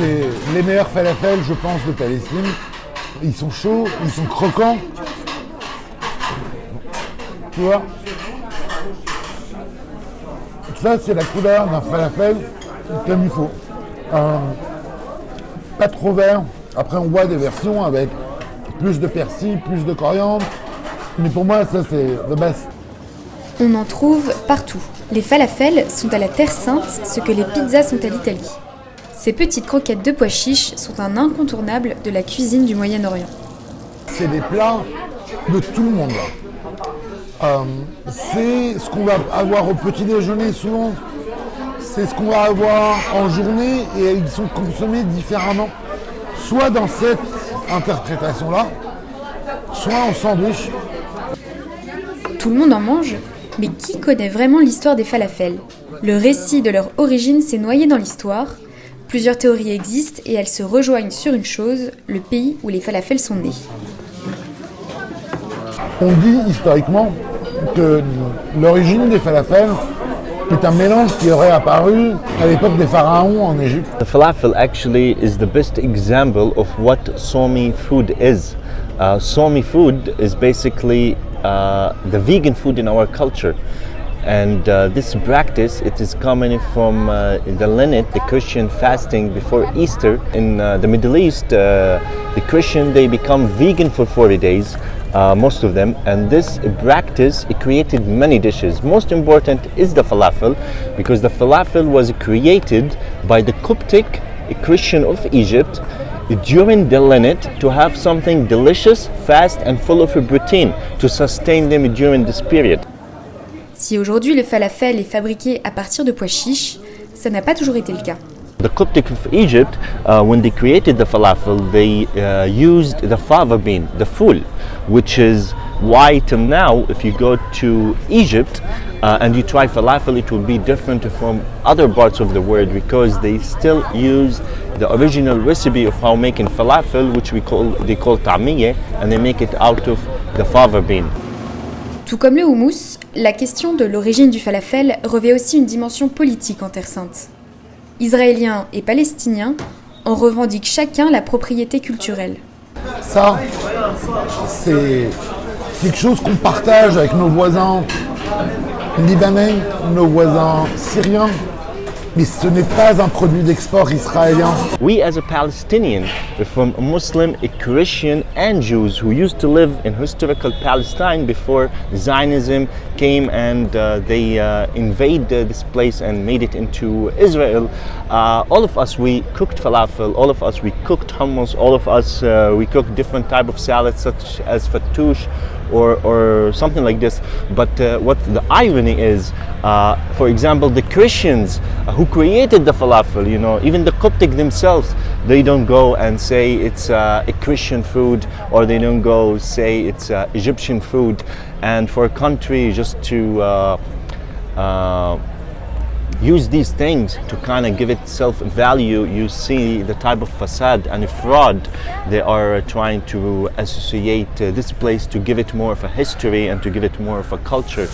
les meilleurs falafels, je pense, de Palestine. Ils sont chauds, ils sont croquants. Tu vois Ça, c'est la couleur d'un falafel comme il faut. Pas trop vert. Après, on voit des versions avec plus de persil, plus de coriandre. Mais pour moi, ça, c'est the best. On en trouve partout. Les falafels sont à la Terre Sainte ce que les pizzas sont à l'Italie. Ces petites croquettes de pois chiches sont un incontournable de la cuisine du Moyen-Orient. C'est des plats de tout le monde. Euh, c'est ce qu'on va avoir au petit déjeuner souvent. C'est ce qu'on va avoir en journée et ils sont consommés différemment. Soit dans cette interprétation-là, soit en sandwich. Tout le monde en mange, mais qui connaît vraiment l'histoire des falafels? Le récit de leur origine s'est noyé dans l'histoire. Plusieurs théories existent et elles se rejoignent sur une chose, le pays où les falafels sont nés. On dit historiquement que l'origine des falafels est un mélange qui aurait apparu à l'époque des pharaons en Égypte. The falafel actually is the best example of what Somi food is. Uh, Somi food is basically uh, the vegan food in our culture. And uh, this practice, it is coming from uh, the Lent, the Christian fasting before Easter. In uh, the Middle East, uh, the Christian, they become vegan for 40 days, uh, most of them. And this practice, it created many dishes. Most important is the falafel, because the falafel was created by the Coptic Christian of Egypt during the Lent to have something delicious, fast and full of protein to sustain them during this period. Si aujourd'hui le falafel est fabriqué à partir de pois chiches, ça n'a pas toujours été le cas. The Coptic of Egypt, uh, when they created the falafel, they uh, used the fava bean, the ful, which is why till now, if you go to Egypt uh, and you try falafel, it will be different from other parts of the world because they still use the original recipe of how making falafel, which we call they call ta'miyeh, and they make it out of the fava bean. Tout comme le houmous, la question de l'origine du falafel revêt aussi une dimension politique en Terre Sainte. Israéliens et Palestiniens en revendiquent chacun la propriété culturelle. Ça, c'est quelque chose qu'on partage avec nos voisins libanais, nos voisins syriens, mais ce n'est pas un produit d'export israélien. We as a Palestinian, from Muslim, a Christian and Jews who used to live in historical Palestine before Zionism came and uh, they uh, invaded this place and made it into Israel. Uh, all of us, we cooked falafel, all of us, we cooked hummus, all of us, uh, we cooked different type of salads such as fattoush or, or something like this. But uh, what the irony is, uh, for example, the Christians who created the falafel, you know, even the Coptic themselves, they don't go and say it's uh, a Christian food or they don't go say it's uh, Egyptian food. And for a country just to uh, uh, use these things to kind of give itself value, you see the type of facade and fraud they are trying to associate uh, this place to give it more of a history and to give it more of a culture.